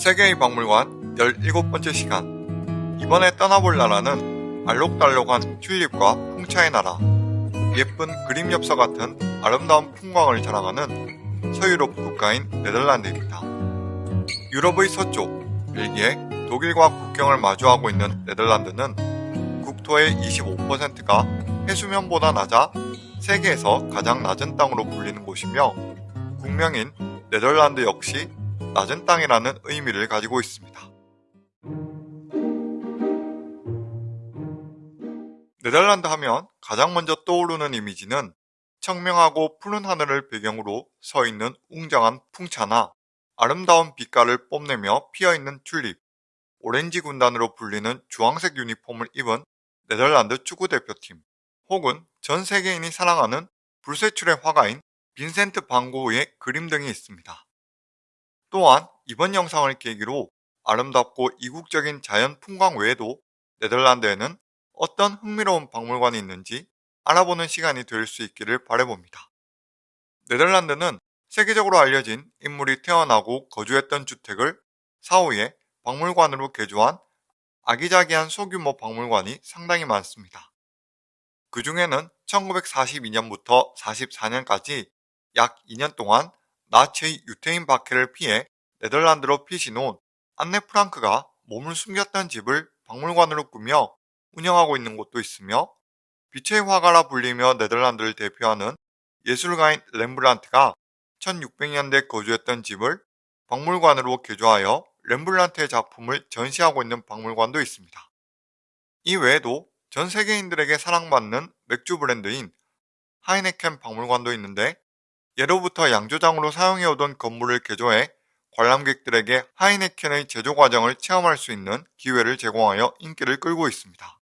세계의 박물관 17번째 시간 이번에 떠나볼 나라는 알록달록한 튤립과 풍차의 나라 예쁜 그림 엽서 같은 아름다운 풍광을 자랑하는 서유럽 국가인 네덜란드입니다. 유럽의 서쪽 벨기에, 독일과 국경을 마주하고 있는 네덜란드는 국토의 25%가 해수면보다 낮아 세계에서 가장 낮은 땅으로 불리는 곳이며 국명인 네덜란드 역시 낮은 땅이라는 의미를 가지고 있습니다. 네덜란드 하면 가장 먼저 떠오르는 이미지는 청명하고 푸른 하늘을 배경으로 서 있는 웅장한 풍차나 아름다운 빛깔을 뽐내며 피어있는 튤립, 오렌지 군단으로 불리는 주황색 유니폼을 입은 네덜란드 축구대표팀, 혹은 전 세계인이 사랑하는 불세출의 화가인 빈센트 반고흐의 그림 등이 있습니다. 또한 이번 영상을 계기로 아름답고 이국적인 자연 풍광 외에도 네덜란드에는 어떤 흥미로운 박물관이 있는지 알아보는 시간이 될 수 있기를 바라봅니다. 네덜란드는 세계적으로 알려진 인물이 태어나고 거주했던 주택을 사후에 박물관으로 개조한 아기자기한 소규모 박물관이 상당히 많습니다. 그 중에는 1942년부터 44년까지 약 2년 동안 나치의 유태인 박해를 피해 네덜란드로 피신 온 안네 프랑크가 몸을 숨겼던 집을 박물관으로 꾸며 운영하고 있는 곳도 있으며 빛의 화가라 불리며 네덜란드를 대표하는 예술가인 렘블란트가 1600년대 거주했던 집을 박물관으로 개조하여 렘블란트의 작품을 전시하고 있는 박물관도 있습니다. 이 외에도 전 세계인들에게 사랑받는 맥주 브랜드인 하이네켄 박물관도 있는데 예로부터 양조장으로 사용해오던 건물을 개조해 관람객들에게 하이네켄의 제조 과정을 체험할 수 있는 기회를 제공하여 인기를 끌고 있습니다.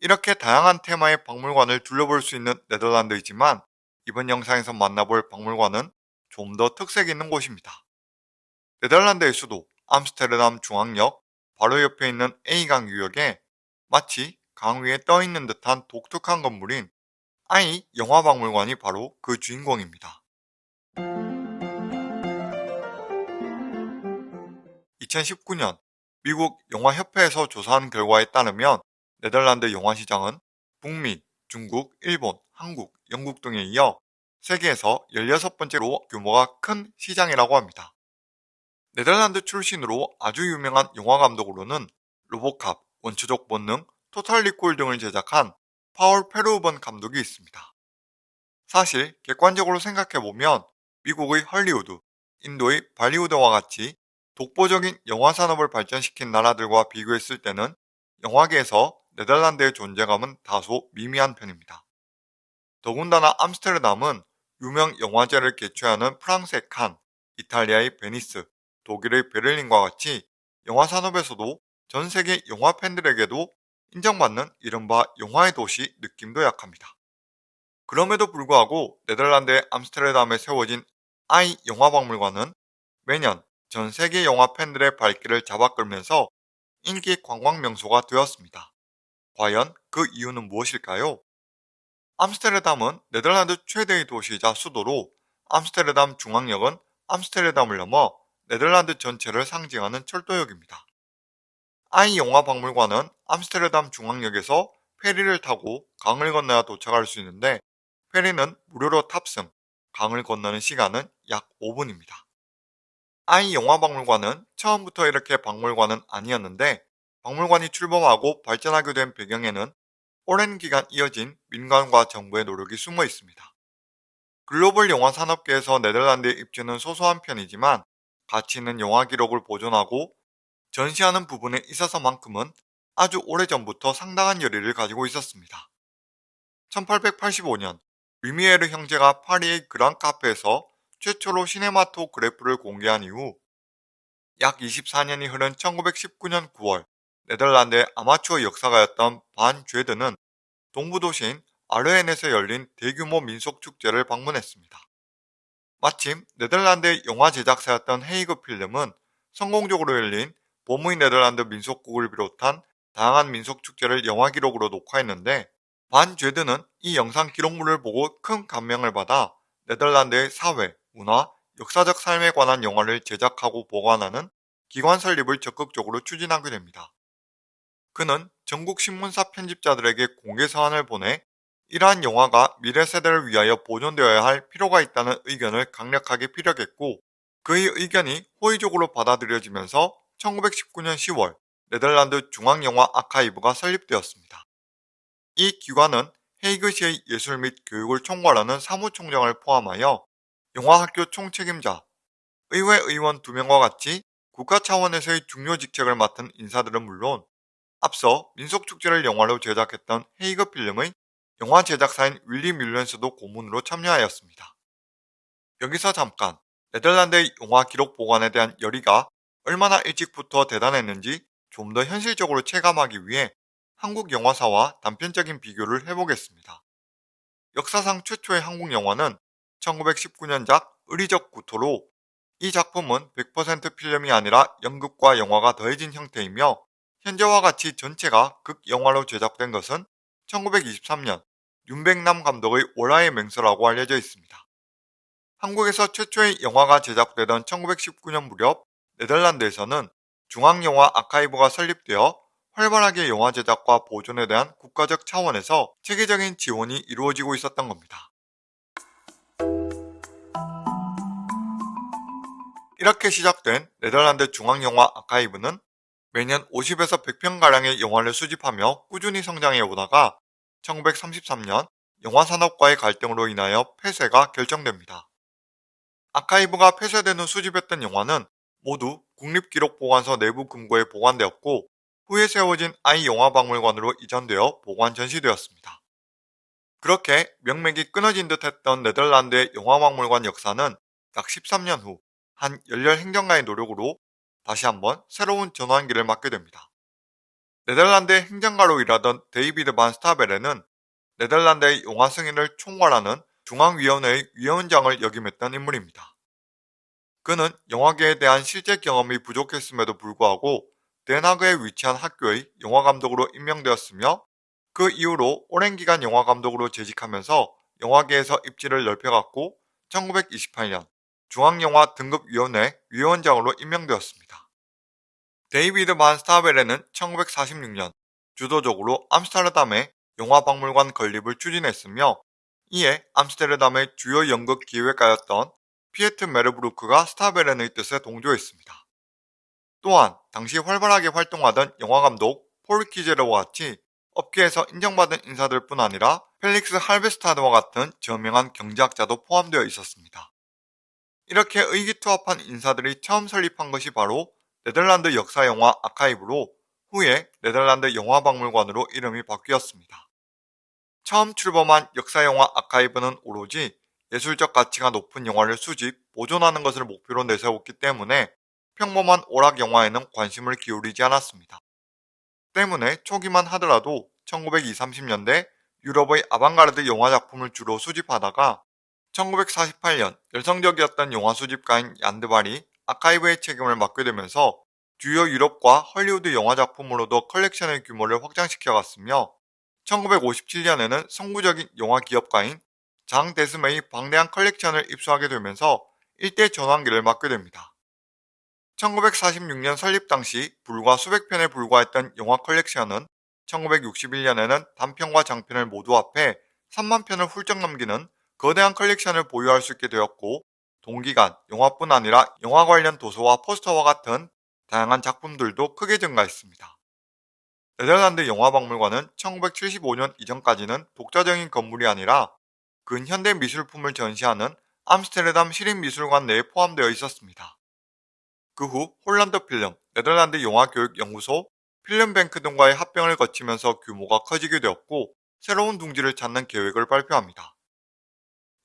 이렇게 다양한 테마의 박물관을 둘러볼 수 있는 네덜란드이지만 이번 영상에서 만나볼 박물관은 좀 더 특색 있는 곳입니다. 네덜란드의 수도 암스테르담 중앙역 바로 옆에 있는 A강 유역에 마치 강 위에 떠 있는 듯한 독특한 건물인 아이 영화박물관이 바로 그 주인공입니다. 2019년 미국 영화협회에서 조사한 결과에 따르면 네덜란드 영화시장은 북미, 중국, 일본, 한국, 영국 등에 이어 세계에서 16번째로 규모가 큰 시장이라고 합니다. 네덜란드 출신으로 아주 유명한 영화감독으로는 로보캅, 원초적 본능, 토탈 리콜 등을 제작한 파월 페루번 감독이 있습니다. 사실 객관적으로 생각해보면 미국의 헐리우드, 인도의 발리우드와 같이 독보적인 영화 산업을 발전시킨 나라들과 비교했을 때는 영화계에서 네덜란드의 존재감은 다소 미미한 편입니다. 더군다나 암스테르담은 유명 영화제를 개최하는 프랑스의 칸, 이탈리아의 베니스, 독일의 베를린과 같이 영화 산업에서도 전 세계 영화 팬들에게도 인정받는 이른바 영화의 도시 느낌도 약합니다. 그럼에도 불구하고 네덜란드의 암스테르담에 세워진 아이 영화박물관은 매년 전 세계 영화 팬들의 발길을 잡아끌면서 인기 관광 명소가 되었습니다. 과연 그 이유는 무엇일까요? 암스테르담은 네덜란드 최대의 도시이자 수도로 암스테르담 중앙역은 암스테르담을 넘어 네덜란드 전체를 상징하는 철도역입니다. 아이 영화 박물관은 암스테르담 중앙역에서 페리를 타고 강을 건너야 도착할 수 있는데 페리는 무료로 탑승, 강을 건너는 시간은 약 5분입니다. 아이 영화박물관은 처음부터 이렇게 박물관은 아니었는데 박물관이 출범하고 발전하게 된 배경에는 오랜 기간 이어진 민간과 정부의 노력이 숨어 있습니다. 글로벌 영화 산업계에서 네덜란드의 입지는 소소한 편이지만 가치 있는 영화 기록을 보존하고 전시하는 부분에 있어서만큼은 아주 오래전부터 상당한 열의를 가지고 있었습니다. 1885년 위미에르 형제가 파리의 그랑 카페에서 최초로 시네마토그래프를 공개한 이후 약 24년이 흐른 1919년 9월 네덜란드의 아마추어 역사가였던 반 죄드는 동부도시인 아르헨에서 열린 대규모 민속축제를 방문했습니다. 마침 네덜란드의 영화 제작사였던 헤이그 필름은 성공적으로 열린 봄의 네덜란드 민속국을 비롯한 다양한 민속축제를 영화 기록으로 녹화했는데 반 죄드는 이 영상 기록물을 보고 큰 감명을 받아 네덜란드의 사회, 문화, 역사적 삶에 관한 영화를 제작하고 보관하는 기관 설립을 적극적으로 추진하게 됩니다. 그는 전국 신문사 편집자들에게 공개 서한을 보내 이러한 영화가 미래 세대를 위하여 보존되어야 할 필요가 있다는 의견을 강력하게 피력했고 그의 의견이 호의적으로 받아들여지면서 1919년 10월 네덜란드 중앙영화 아카이브가 설립되었습니다. 이 기관은 헤이그 시의 예술 및 교육을 총괄하는 사무총장을 포함하여 영화학교 총책임자, 의회 의원 2명과 같이 국가 차원에서의 중요 직책을 맡은 인사들은 물론 앞서 민속축제를 영화로 제작했던 헤이그 필름의 영화 제작사인 윌리 뮬렌스도 고문으로 참여하였습니다. 여기서 잠깐 네덜란드의 영화 기록 보관에 대한 열의가 얼마나 일찍부터 대단했는지 좀 더 현실적으로 체감하기 위해 한국 영화사와 단편적인 비교를 해보겠습니다. 역사상 최초의 한국 영화는 1919년작 의리적 구토로 이 작품은 100% 필름이 아니라 연극과 영화가 더해진 형태이며 현재와 같이 전체가 극영화로 제작된 것은 1923년 윤백남 감독의 월화의 맹서라고 알려져 있습니다. 한국에서 최초의 영화가 제작되던 1919년 무렵 네덜란드에서는 중앙영화 아카이브가 설립되어 활발하게 영화 제작과 보존에 대한 국가적 차원에서 체계적인 지원이 이루어지고 있었던 겁니다. 이렇게 시작된 네덜란드 중앙영화 아카이브는 매년 50에서 100편가량의 영화를 수집하며 꾸준히 성장해 오다가 1933년 영화산업과의 갈등으로 인하여 폐쇄가 결정됩니다. 아카이브가 폐쇄된 후 수집했던 영화는 모두 국립기록보관소 내부 금고에 보관되었고 후에 세워진 아이영화박물관으로 이전되어 보관 전시되었습니다. 그렇게 명맥이 끊어진 듯 했던 네덜란드의 영화박물관 역사는 약 13년 후 한 열렬 행정가의 노력으로 다시 한번 새로운 전환기를 맞게 됩니다. 네덜란드의 행정가로 일하던 데이비드 반 스타베레는 네덜란드의 영화 승인을 총괄하는 중앙위원회의 위원장을 역임했던 인물입니다. 그는 영화계에 대한 실제 경험이 부족했음에도 불구하고 덴하그에 위치한 학교의 영화감독으로 임명되었으며 그 이후로 오랜 기간 영화감독으로 재직하면서 영화계에서 입지를 넓혀갔고 1928년 중앙영화 등급위원회 위원장으로 임명되었습니다. 데이비드 반 스타베레는 1946년 주도적으로 암스테르담의 영화박물관 건립을 추진했으며 이에 암스테르담의 주요 연극 기획가였던 피에트 메르브루크가 스타베렌의 뜻에 동조했습니다. 또한 당시 활발하게 활동하던 영화감독 폴 키제르와 같이 업계에서 인정받은 인사들 뿐 아니라 펠릭스 할베스타드와 같은 저명한 경제학자도 포함되어 있었습니다. 이렇게 의기투합한 인사들이 처음 설립한 것이 바로 네덜란드 역사 영화 아카이브로 후에 네덜란드 영화박물관으로 이름이 바뀌었습니다. 처음 출범한 역사 영화 아카이브는 오로지 예술적 가치가 높은 영화를 수집, 보존하는 것을 목표로 내세웠기 때문에 평범한 오락 영화에는 관심을 기울이지 않았습니다. 때문에 초기만 하더라도 1920, 30년대 유럽의 아방가르드 영화 작품을 주로 수집하다가 1948년 열성적이었던 영화 수집가인 얀 드 발이 아카이브의 책임을 맡게 되면서 주요 유럽과 헐리우드 영화 작품으로도 컬렉션의 규모를 확장시켜갔으며 1957년에는 선구적인 영화 기업가인 장 데스메의 방대한 컬렉션을 입수하게 되면서 일대 전환기를 맞게 됩니다. 1946년 설립 당시 불과 수백 편에 불과했던 영화 컬렉션은 1961년에는 단편과 장편을 모두 합해 3만 편을 훌쩍 넘기는 거대한 컬렉션을 보유할 수 있게 되었고 동기간 영화뿐 아니라 영화 관련 도서와 포스터와 같은 다양한 작품들도 크게 증가했습니다. 네덜란드 영화박물관은 1975년 이전까지는 독자적인 건물이 아니라 근현대 미술품을 전시하는 암스테르담 시립미술관 내에 포함되어 있었습니다. 그 후 홀란드 필름, 네덜란드 영화교육연구소, 필름뱅크 등과의 합병을 거치면서 규모가 커지게 되었고 새로운 둥지를 찾는 계획을 발표합니다.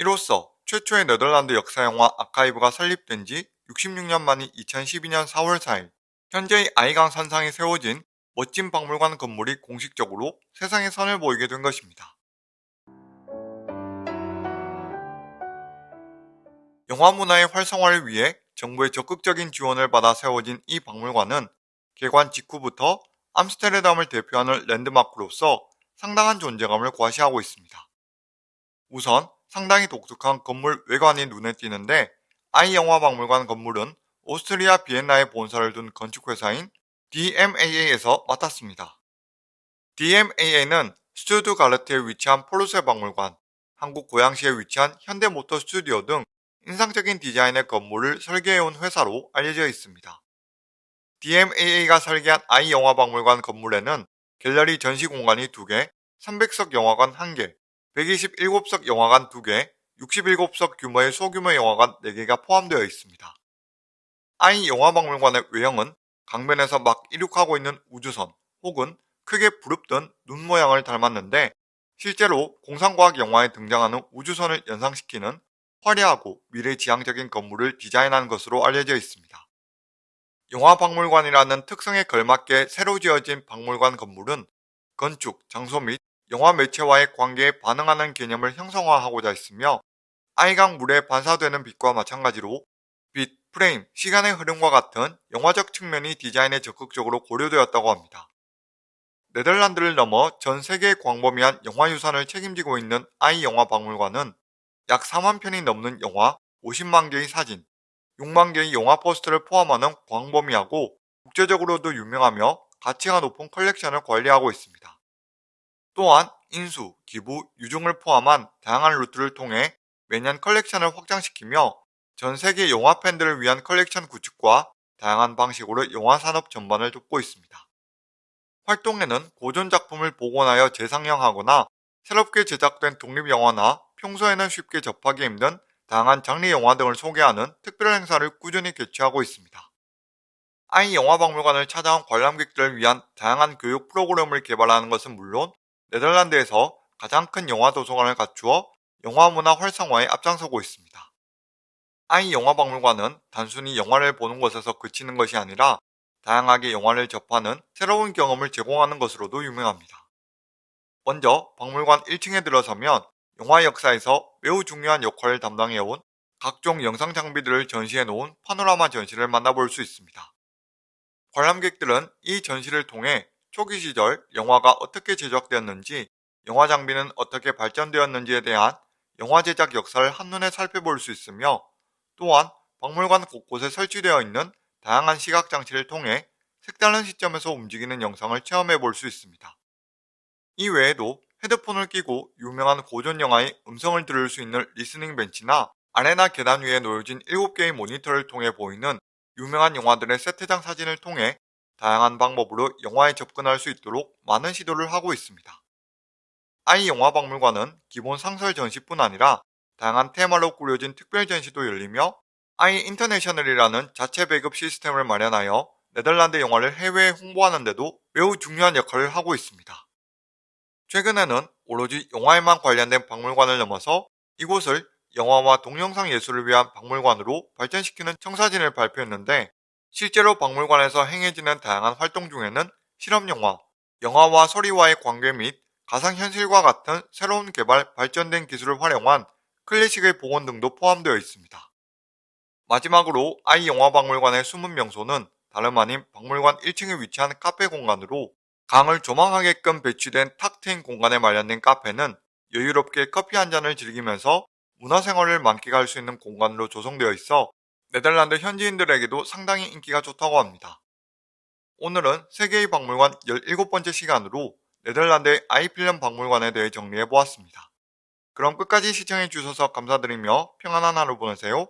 이로써 최초의 네덜란드 역사 영화 아카이브가 설립된 지 66년 만인 2012년 4월 4일 현재의 아이강 산상에 세워진 멋진 박물관 건물이 공식적으로 세상에 선을 보이게 된 것입니다. 영화 문화의 활성화를 위해 정부의 적극적인 지원을 받아 세워진 이 박물관은 개관 직후부터 암스테르담을 대표하는 랜드마크로서 상당한 존재감을 과시하고 있습니다. 우선 상당히 독특한 건물 외관이 눈에 띄는데 아이영화박물관 건물은 오스트리아 비엔나에 본사를 둔 건축회사인 DMAA에서 맡았습니다. DMAA는 슈투트가르트에 위치한 포르쉐 박물관, 한국 고양시에 위치한 현대모터 스튜디오 등 인상적인 디자인의 건물을 설계해온 회사로 알려져 있습니다. DMAA가 설계한 아이영화박물관 건물에는 갤러리 전시 공간이 2개, 300석 영화관 1개, 127석 영화관 2개, 67석 규모의 소규모 영화관 4개가 포함되어 있습니다. 아이 영화박물관의 외형은 강변에서 막 이륙하고 있는 우주선 혹은 크게 부릅뜬 눈 모양을 닮았는데 실제로 공상과학 영화에 등장하는 우주선을 연상시키는 화려하고 미래지향적인 건물을 디자인한 것으로 알려져 있습니다. 영화박물관이라는 특성에 걸맞게 새로 지어진 박물관 건물은 건축, 장소 및 영화 매체와의 관계에 반응하는 개념을 형성화하고자 했으며 아이강 물에 반사되는 빛과 마찬가지로 빛, 프레임, 시간의 흐름과 같은 영화적 측면이 디자인에 적극적으로 고려되었다고 합니다. 네덜란드를 넘어 전 세계의 광범위한 영화 유산을 책임지고 있는 아이 영화 박물관은 약 4만 편이 넘는 영화, 50만 개의 사진, 6만 개의 영화 포스터를 포함하는 광범위하고 국제적으로도 유명하며 가치가 높은 컬렉션을 관리하고 있습니다. 또한 인수, 기부, 유증을 포함한 다양한 루트를 통해 매년 컬렉션을 확장시키며 전 세계 영화 팬들을 위한 컬렉션 구축과 다양한 방식으로 영화 산업 전반을 돕고 있습니다. 활동에는 고전 작품을 복원하여 재상영하거나 새롭게 제작된 독립영화나 평소에는 쉽게 접하기 힘든 다양한 장르 영화 등을 소개하는 특별 행사를 꾸준히 개최하고 있습니다. 아이 영화박물관을 찾아온 관람객들을 위한 다양한 교육 프로그램을 개발하는 것은 물론 네덜란드에서 가장 큰 영화 도서관을 갖추어 영화 문화 활성화에 앞장서고 있습니다. 아이 영화 박물관은 단순히 영화를 보는 것에서 그치는 것이 아니라 다양하게 영화를 접하는 새로운 경험을 제공하는 것으로도 유명합니다. 먼저 박물관 1층에 들어서면 영화 역사에서 매우 중요한 역할을 담당해온 각종 영상 장비들을 전시해 놓은 파노라마 전시를 만나볼 수 있습니다. 관람객들은 이 전시를 통해 초기 시절 영화가 어떻게 제작되었는지, 영화 장비는 어떻게 발전되었는지에 대한 영화 제작 역사를 한눈에 살펴볼 수 있으며 또한 박물관 곳곳에 설치되어 있는 다양한 시각 장치를 통해 색다른 시점에서 움직이는 영상을 체험해 볼 수 있습니다. 이 외에도 헤드폰을 끼고 유명한 고전 영화의 음성을 들을 수 있는 리스닝 벤치나 아레나 계단 위에 놓여진 7개의 모니터를 통해 보이는 유명한 영화들의 세트장 사진을 통해 다양한 방법으로 영화에 접근할 수 있도록 많은 시도를 하고 있습니다. 아이 영화 박물관은 기본 상설 전시뿐 아니라 다양한 테마로 꾸려진 특별 전시도 열리며 아이 인터내셔널이라는 자체 배급 시스템을 마련하여 네덜란드 영화를 해외에 홍보하는 데도 매우 중요한 역할을 하고 있습니다. 최근에는 오로지 영화에만 관련된 박물관을 넘어서 이곳을 영화와 동영상 예술을 위한 박물관으로 발전시키는 청사진을 발표했는데 실제로 박물관에서 행해지는 다양한 활동 중에는 실험영화, 영화와 소리와의 관계 및 가상현실과 같은 새로운 개발, 발전된 기술을 활용한 클래식의 복원 등도 포함되어 있습니다. 마지막으로 아이 영화박물관의 숨은 명소는 다름 아닌 박물관 1층에 위치한 카페 공간으로 강을 조망하게끔 배치된 탁 트인 공간에 마련된 카페는 여유롭게 커피 한 잔을 즐기면서 문화생활을 만끽할 수 있는 공간으로 조성되어 있어 네덜란드 현지인들에게도 상당히 인기가 좋다고 합니다. 오늘은 세계의 박물관 17번째 시간으로 네덜란드의 아이필름 박물관에 대해 정리해 보았습니다. 그럼 끝까지 시청해 주셔서 감사드리며 평안한 하루 보내세요.